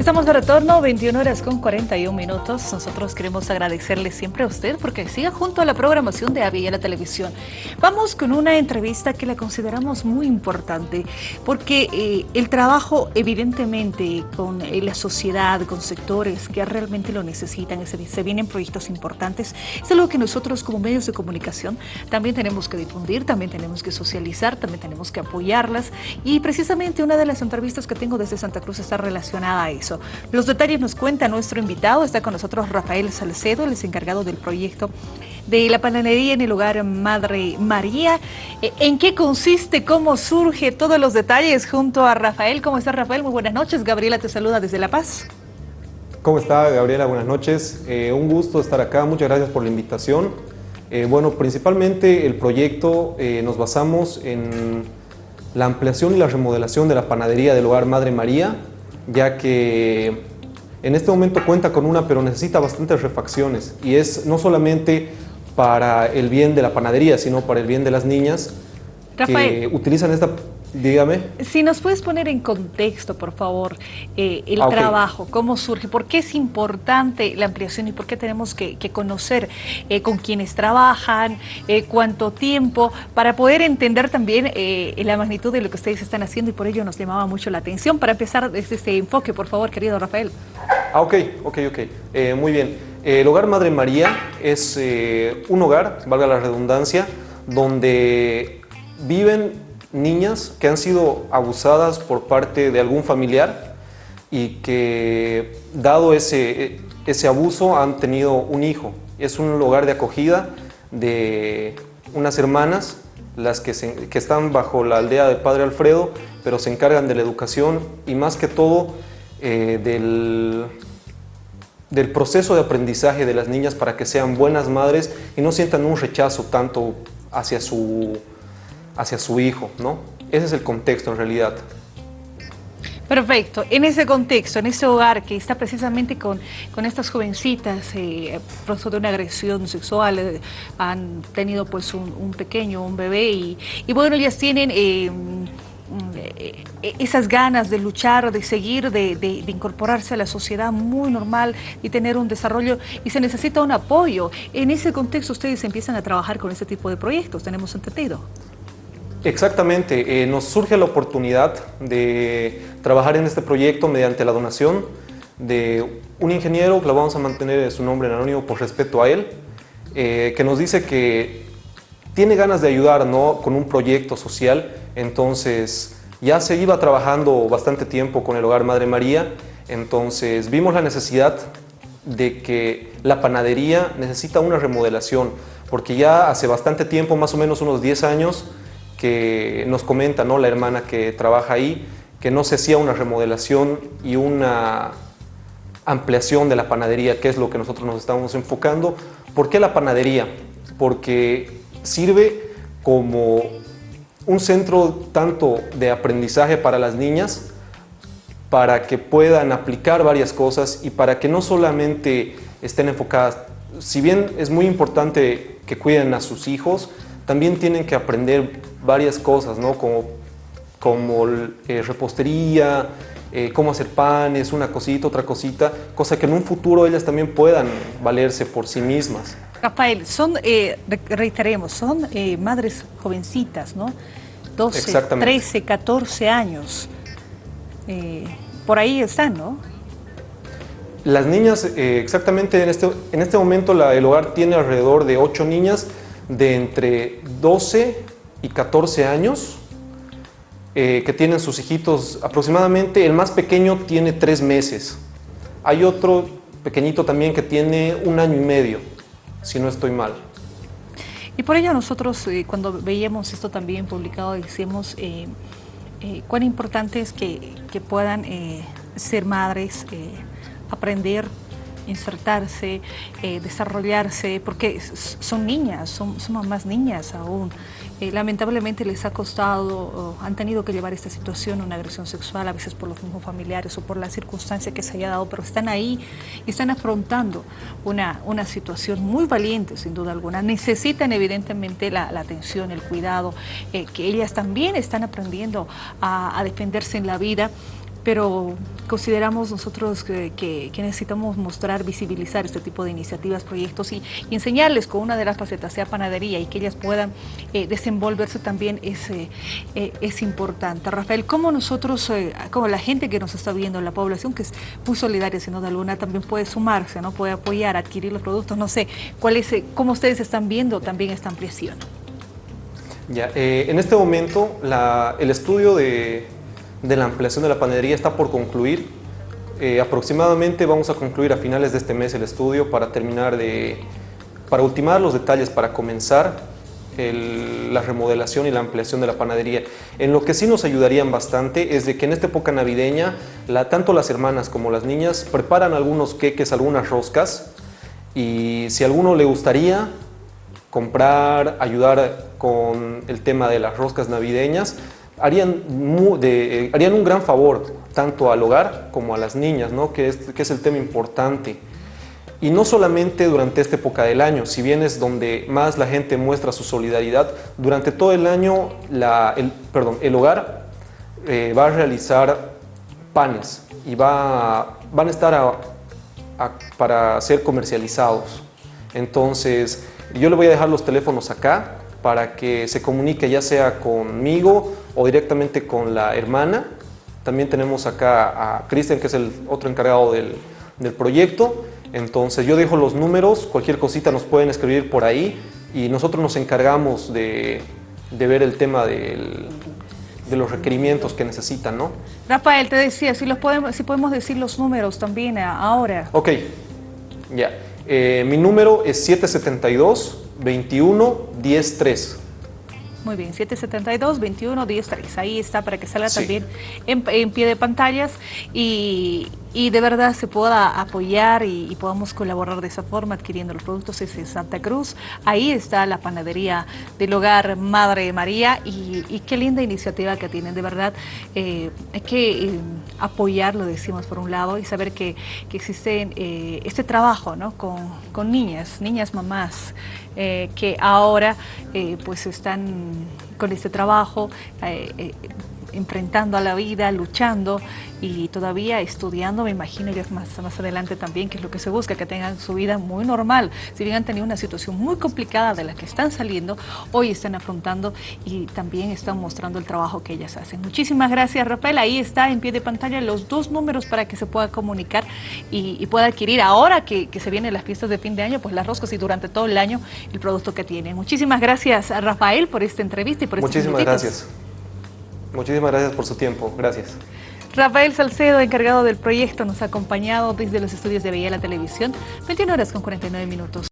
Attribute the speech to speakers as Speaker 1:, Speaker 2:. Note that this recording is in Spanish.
Speaker 1: Estamos de retorno, 21 horas con 41 minutos. Nosotros queremos agradecerle siempre a usted porque siga junto a la programación de Avia la televisión. Vamos con una entrevista que la consideramos muy importante porque eh, el trabajo evidentemente con eh, la sociedad, con sectores que realmente lo necesitan, se, se vienen proyectos importantes, es algo que nosotros como medios de comunicación también tenemos que difundir, también tenemos que socializar, también tenemos que apoyarlas y precisamente una de las entrevistas que tengo desde Santa Cruz está relacionada a eso los detalles nos cuenta nuestro invitado, está con nosotros Rafael Salcedo, el encargado del proyecto de la panadería en el hogar Madre María. Eh, ¿En qué consiste, cómo surge, todos los detalles junto a Rafael? ¿Cómo está Rafael? Muy buenas noches. Gabriela te saluda desde La Paz.
Speaker 2: ¿Cómo está Gabriela? Buenas noches. Eh, un gusto estar acá. Muchas gracias por la invitación. Eh, bueno, principalmente el proyecto nos basamos en la ampliación y la remodelación de la panadería del hogar Madre María ya que en este momento cuenta con una, pero necesita bastantes refacciones. Y es no solamente para el bien de la panadería, sino para el bien de las niñas que utilizan esta Dígame.
Speaker 1: Si nos puedes poner en contexto, por favor, eh, el ah, trabajo, cómo surge, por qué es importante la ampliación y por qué tenemos que, conocer eh, con quienes trabajan, eh, cuánto tiempo, para poder entender también la magnitud de lo que ustedes están haciendo y por ello nos llamaba mucho la atención. Para empezar desde este enfoque, por favor, querido Rafael.
Speaker 2: Ah, ok, ok, ok. muy bien. El Hogar Madre María es un hogar, valga la redundancia, donde viven niñas que han sido abusadas por parte de algún familiar y que dado ese, ese abuso han tenido un hijo. Es un lugar de acogida de unas hermanas las que, que, están bajo la aldea del Padre Alfredo, pero se encargan de la educación y más que todo eh, del, del proceso de aprendizaje de las niñas para que sean buenas madres y no sientan un rechazo tanto hacia su hacia su hijo, ¿no? Ese es el contexto en realidad.
Speaker 1: Perfecto. En ese contexto, en ese hogar que está precisamente con, con estas jovencitas, eh, de una agresión sexual, eh, han tenido pues un, pequeño, un bebé y, bueno, ellas tienen... Eh, eh, esas ganas de luchar, de seguir, de, de, incorporarse a la sociedad muy normal y tener un desarrollo y se necesita un apoyo. En ese contexto ustedes empiezan a trabajar con este tipo de proyectos, tenemos entendido.
Speaker 2: Exactamente, eh, nos surge la oportunidad de trabajar en este proyecto mediante la donación de un ingeniero, que lo vamos a mantener su nombre en anónimo por respeto a él, eh, que nos dice que tiene ganas de ayudar ¿no? con un proyecto social, entonces ya se iba trabajando bastante tiempo con el Hogar Madre María, entonces vimos la necesidad de que la panadería necesita una remodelación, porque ya hace bastante tiempo, más o menos unos 10 años, que nos comenta ¿no? la hermana que trabaja ahí, que no se hacía una remodelación y una ampliación de la panadería, que es lo que nosotros nos estamos enfocando. ¿Por qué la panadería? Porque sirve como un centro tanto de aprendizaje para las niñas, para que puedan aplicar varias cosas y para que no solamente estén enfocadas, si bien es muy importante que cuiden a sus hijos, también tienen que aprender varias cosas, ¿no? Como, como eh, repostería, eh, cómo hacer panes, una cosita, otra cosita, cosa que en un futuro ellas también puedan valerse por sí mismas.
Speaker 1: Rafael, son, eh, reiteremos, son madres jovencitas, ¿no? 12, 13, 14 años. por ahí están, ¿no?
Speaker 2: Las niñas, exactamente en este, en este momento la, el hogar tiene alrededor de 8 niñas de entre 12 y 14 años eh, que tienen sus hijitos aproximadamente, el más pequeño tiene 3 meses. Hay otro pequeñito también que tiene un año y medio, si no estoy mal.
Speaker 1: Y por ello nosotros eh, cuando veíamos esto también publicado decíamos eh, cuán importante es que, que puedan ser madres, aprender insertarse, eh, desarrollarse, porque son niñas, son, son más niñas aún. Eh, lamentablemente les ha costado, han tenido que llevar esta situación, una agresión sexual, a veces por los mismos familiares o por la circunstancia que se haya dado, pero están ahí y están afrontando una, una situación muy valiente, sin duda alguna. Necesitan evidentemente la, atención, el cuidado, eh, que ellas también están aprendiendo a defenderse en la vida pero consideramos nosotros que, necesitamos mostrar, visibilizar este tipo de iniciativas, proyectos y, enseñarles con una de las facetas, sea panadería, y que ellas puedan eh, desenvolverse también es, eh, es importante. Rafael, ¿cómo nosotros, como la gente que nos está viendo, la población que es muy solidaria, sin duda luna también puede sumarse, ¿no? puede apoyar, adquirir los productos? No sé, ¿cuál es, ¿cómo ustedes están viendo también esta ampliación?
Speaker 2: Ya, en este momento el estudio de de la ampliación de la panadería está por concluir. Eh, aproximadamente vamos a concluir a finales de este mes el estudio para terminar de, para ultimar los detalles, para comenzar la remodelación y la ampliación de la panadería. En lo que sí nos ayudarían bastante es de que en esta época navideña, tanto las hermanas como las niñas preparan algunos queques, algunas roscas y si a alguno le gustaría comprar, ayudar con el tema de las roscas navideñas, harían, eh, harían un gran favor tanto al hogar como a las niñas, ¿no? que, es, que es el tema importante. Y no solamente durante esta época del año, si bien es donde más la gente muestra su solidaridad, durante todo el año la, el, perdón, el hogar eh, va a realizar panes y va, van a estar para ser comercializados. Entonces, yo le voy a dejar los teléfonos acá para que se comunique ya sea conmigo o directamente con la hermana. También tenemos acá a Cristian, que es el otro encargado del, proyecto. Entonces yo dejo los números, cualquier cosita nos pueden escribir por ahí y nosotros nos encargamos de, ver el tema de los requerimientos que necesitan, ¿no?
Speaker 1: Rafael, te decía, si, los podemos, si podemos decir los números también ahora.
Speaker 2: Ok, ya. Eh, mi número es 772 21 10 3.
Speaker 1: Muy bien, 772 21 10 3. Ahí está para que salga también en, pie de pantallas y, de verdad se pueda apoyar y, podamos colaborar de esa forma adquiriendo los productos. Es en Santa Cruz. Ahí está la panadería del hogar Madre María y, qué linda iniciativa que tienen. De verdad, eh, hay que eh, apoyarlo, decimos por un lado, y saber que, que existe eh, este trabajo ¿no? con, con niñas, niñas mamás. Eh, que ahora eh, pues están con este trabajo enfrentando a la vida, luchando y todavía estudiando, me imagino, ya más, más adelante también, que es lo que se busca, que tengan su vida muy normal. Si bien han tenido una situación muy complicada de la que están saliendo, hoy están afrontando y también están mostrando el trabajo que ellas hacen. Muchísimas gracias, Rafael. Ahí está en pie de pantalla los dos números para que se pueda comunicar y, pueda adquirir ahora que, se vienen las fiestas de fin de año, pues las roscas y durante todo el año el producto que tienen. Muchísimas gracias, Rafael, por esta entrevista y por
Speaker 2: Muchísimas gracias. Muchísimas gracias por su tiempo. Gracias.
Speaker 1: Rafael Salcedo, encargado del proyecto, nos ha acompañado desde los estudios de Veía la Televisión, 21 horas con 49 minutos.